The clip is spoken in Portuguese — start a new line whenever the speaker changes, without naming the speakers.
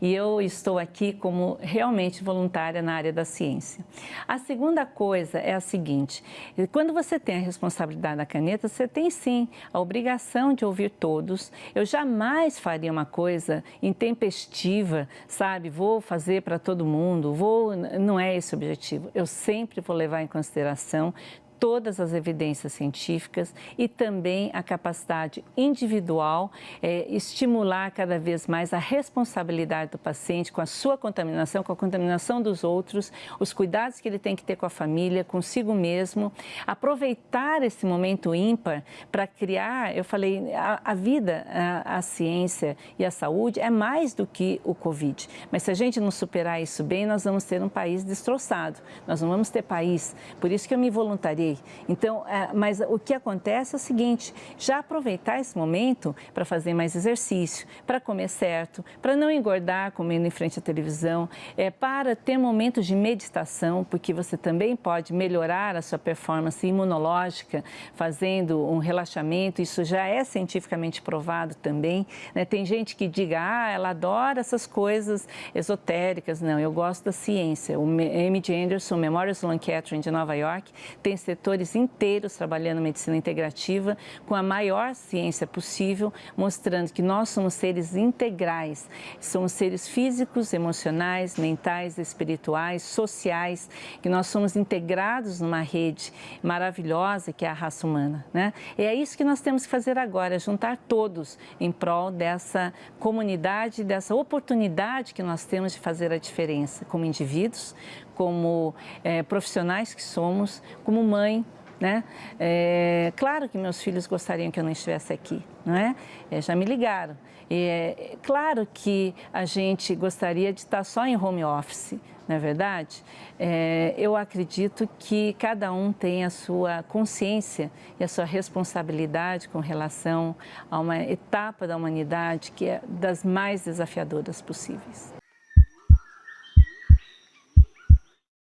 E eu estou aqui como realmente voluntária na área da ciência. A segunda coisa é a seguinte, quando você tem a responsabilidade da caneta, você tem sim a obrigação de ouvir todos. Eu jamais faria uma coisa intempestiva, sabe? Vou fazer para todo mundo, vou... Não é esse o objetivo. Eu sempre vou levar em consideração todas as evidências científicas e também a capacidade individual, é, estimular cada vez mais a responsabilidade do paciente com a sua contaminação, com a contaminação dos outros, os cuidados que ele tem que ter com a família, consigo mesmo, aproveitar esse momento ímpar para criar, eu falei, a, a vida, a, a ciência e a saúde é mais do que o Covid, mas se a gente não superar isso bem, nós vamos ter um país destroçado, nós não vamos ter país, por isso que eu me voluntariei então, é, mas o que acontece é o seguinte, já aproveitar esse momento para fazer mais exercício, para comer certo, para não engordar comendo em frente à televisão, é, para ter momentos de meditação, porque você também pode melhorar a sua performance imunológica fazendo um relaxamento, isso já é cientificamente provado também. Né? Tem gente que diga, ah, ela adora essas coisas esotéricas. Não, eu gosto da ciência. O M.D. Anderson, Memorial Sloan Kettering de Nova York, tem setores inteiros trabalhando medicina integrativa com a maior ciência possível, mostrando que nós somos seres integrais, somos seres físicos, emocionais, mentais, espirituais, sociais, que nós somos integrados numa rede maravilhosa que é a raça humana. Né? E é isso que nós temos que fazer agora, juntar todos em prol dessa comunidade, dessa oportunidade que nós temos de fazer a diferença como indivíduos, como é, profissionais que somos, como mãe, né? É, claro que meus filhos gostariam que eu não estivesse aqui, não é? é já me ligaram. É, claro que a gente gostaria de estar só em home office, não é verdade? É, eu acredito que cada um tem a sua consciência e a sua responsabilidade com relação a uma etapa da humanidade que é das mais desafiadoras possíveis.